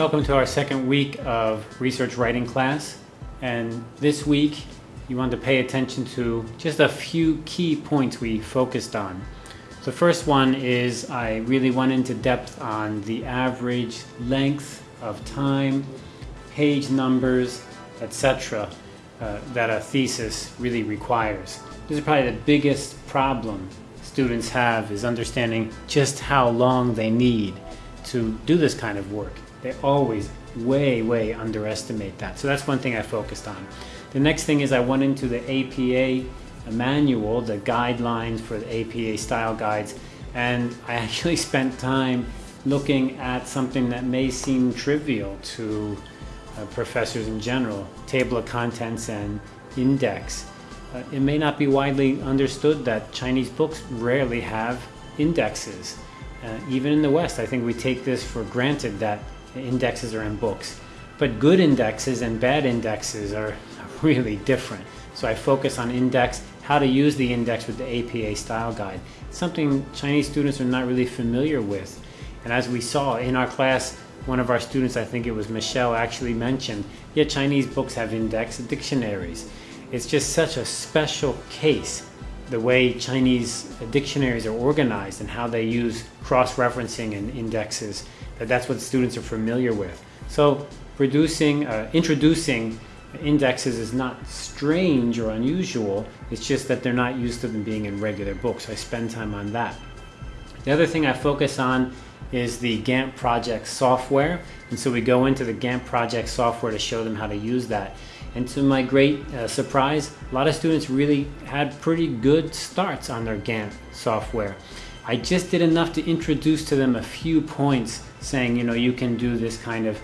Welcome to our second week of research writing class. And this week, you want to pay attention to just a few key points we focused on. The first one is I really went into depth on the average length of time, page numbers, etc. Uh, that a thesis really requires. This is probably the biggest problem students have is understanding just how long they need to do this kind of work. They always way, way underestimate that. So that's one thing I focused on. The next thing is I went into the APA manual, the guidelines for the APA style guides, and I actually spent time looking at something that may seem trivial to uh, professors in general, table of contents and index. Uh, it may not be widely understood that Chinese books rarely have indexes. Uh, even in the West, I think we take this for granted that indexes are in books. But good indexes and bad indexes are really different. So I focus on index, how to use the index with the APA style guide. something Chinese students are not really familiar with. And as we saw in our class, one of our students, I think it was Michelle, actually mentioned, yeah, Chinese books have index dictionaries. It's just such a special case, the way Chinese dictionaries are organized and how they use cross-referencing and indexes, that that's what students are familiar with. So producing, uh, introducing indexes is not strange or unusual, it's just that they're not used to them being in regular books. I spend time on that. The other thing I focus on is the Gantt project software. And so we go into the Gantt project software to show them how to use that. And to my great uh, surprise, a lot of students really had pretty good starts on their Gantt software. I just did enough to introduce to them a few points saying, you know, you can do this kind of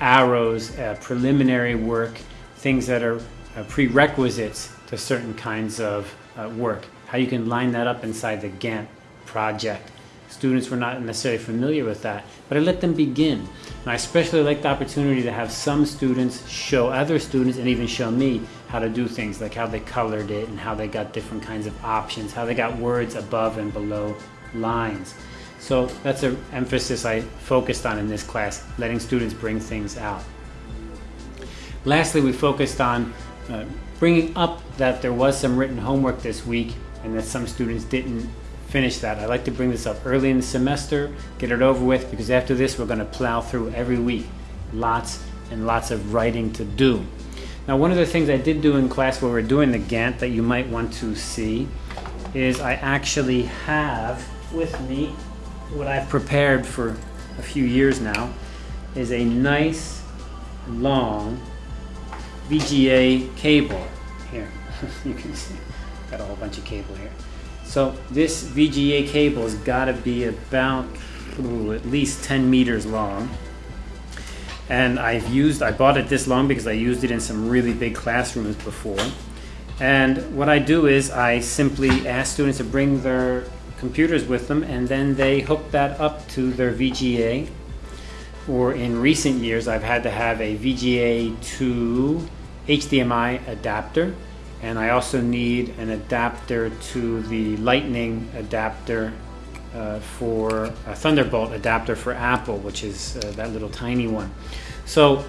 arrows, uh, preliminary work, things that are uh, prerequisites to certain kinds of uh, work. How you can line that up inside the Gantt project. Students were not necessarily familiar with that, but I let them begin. And I especially like the opportunity to have some students show other students and even show me how to do things, like how they colored it and how they got different kinds of options, how they got words above and below lines. So that's an emphasis I focused on in this class, letting students bring things out. Lastly, we focused on uh, bringing up that there was some written homework this week and that some students didn't finish that. I like to bring this up early in the semester, get it over with, because after this we're going to plow through every week. Lots and lots of writing to do. Now one of the things I did do in class where we're doing the Gantt that you might want to see is I actually have with me what I've prepared for a few years now is a nice long VGA cable here you can see got a whole bunch of cable here so this VGA cable has got to be about ooh, at least 10 meters long. And I've used, I bought it this long because I used it in some really big classrooms before. And what I do is I simply ask students to bring their computers with them and then they hook that up to their VGA. Or in recent years, I've had to have a VGA to HDMI adapter and I also need an adapter to the lightning adapter uh, for a Thunderbolt adapter for Apple which is uh, that little tiny one so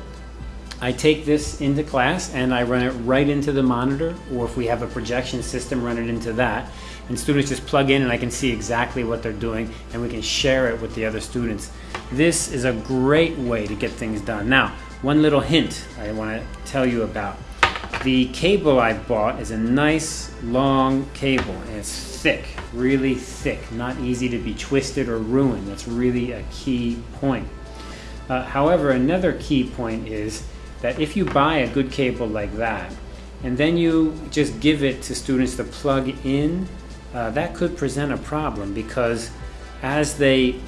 I take this into class and I run it right into the monitor or if we have a projection system run it into that and students just plug in and I can see exactly what they're doing and we can share it with the other students this is a great way to get things done now one little hint I want to tell you about the cable I bought is a nice long cable and it's thick, really thick, not easy to be twisted or ruined. That's really a key point. Uh, however, another key point is that if you buy a good cable like that and then you just give it to students to plug in, uh, that could present a problem because as they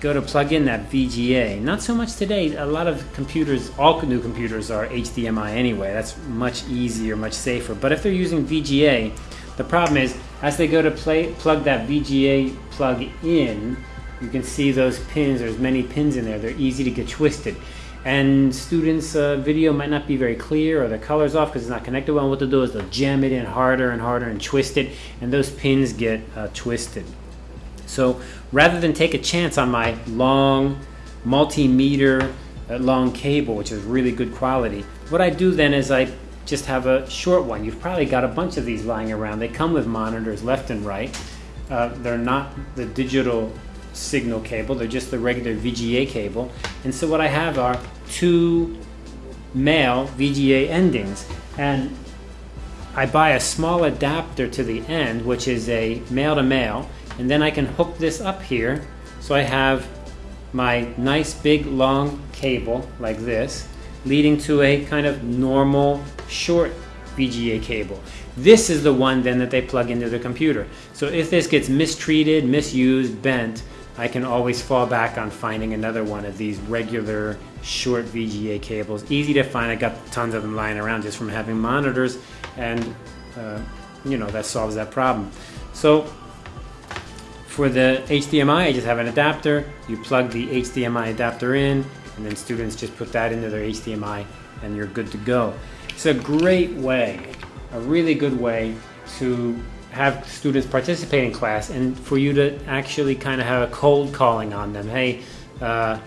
go to plug in that VGA. Not so much today. A lot of computers, all new computers are HDMI anyway. That's much easier, much safer. But if they're using VGA, the problem is as they go to play, plug that VGA plug in, you can see those pins. There's many pins in there. They're easy to get twisted. And students' uh, video might not be very clear or the color's off because it's not connected well. What they'll do is they'll jam it in harder and harder and twist it, and those pins get uh, twisted. So rather than take a chance on my long multimeter a long cable, which is really good quality. What I do then is I just have a short one. You've probably got a bunch of these lying around. They come with monitors left and right. Uh, they're not the digital signal cable, they're just the regular VGA cable. And so what I have are two male VGA endings. And I buy a small adapter to the end, which is a male to male, and then I can hook this up here. So I have my nice big long cable like this, leading to a kind of normal short VGA cable. This is the one then that they plug into the computer. So if this gets mistreated, misused, bent, I can always fall back on finding another one of these regular short VGA cables. Easy to find, I got tons of them lying around just from having monitors and uh, you know, that solves that problem. So for the HDMI, I just have an adapter. You plug the HDMI adapter in and then students just put that into their HDMI and you're good to go. It's a great way, a really good way to have students participate in class and for you to actually kind of have a cold calling on them. Hey, uh,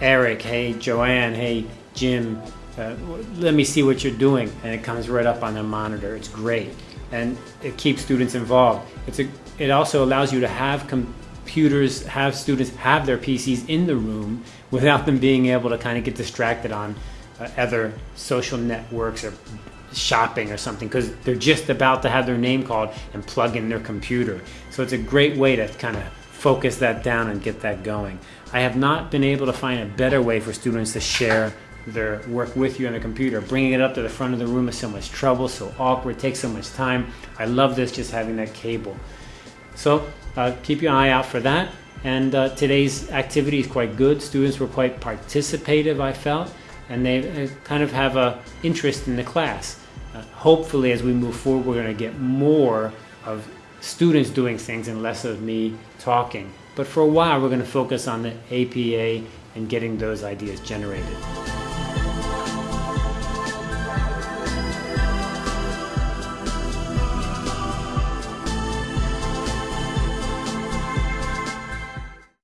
Eric, hey, Joanne, hey, Jim, uh, let me see what you're doing. And it comes right up on the monitor. It's great. And it keeps students involved. It's a, it also allows you to have computers, have students have their PCs in the room without them being able to kind of get distracted on uh, other social networks or shopping or something because they're just about to have their name called and plug in their computer. So it's a great way to kind of focus that down and get that going. I have not been able to find a better way for students to share their work with you on the computer. Bringing it up to the front of the room is so much trouble, so awkward, takes so much time. I love this just having that cable. So uh, keep your eye out for that. And uh, today's activity is quite good. Students were quite participative, I felt and they kind of have a interest in the class. Uh, hopefully, as we move forward, we're going to get more of students doing things and less of me talking. But for a while, we're going to focus on the APA and getting those ideas generated.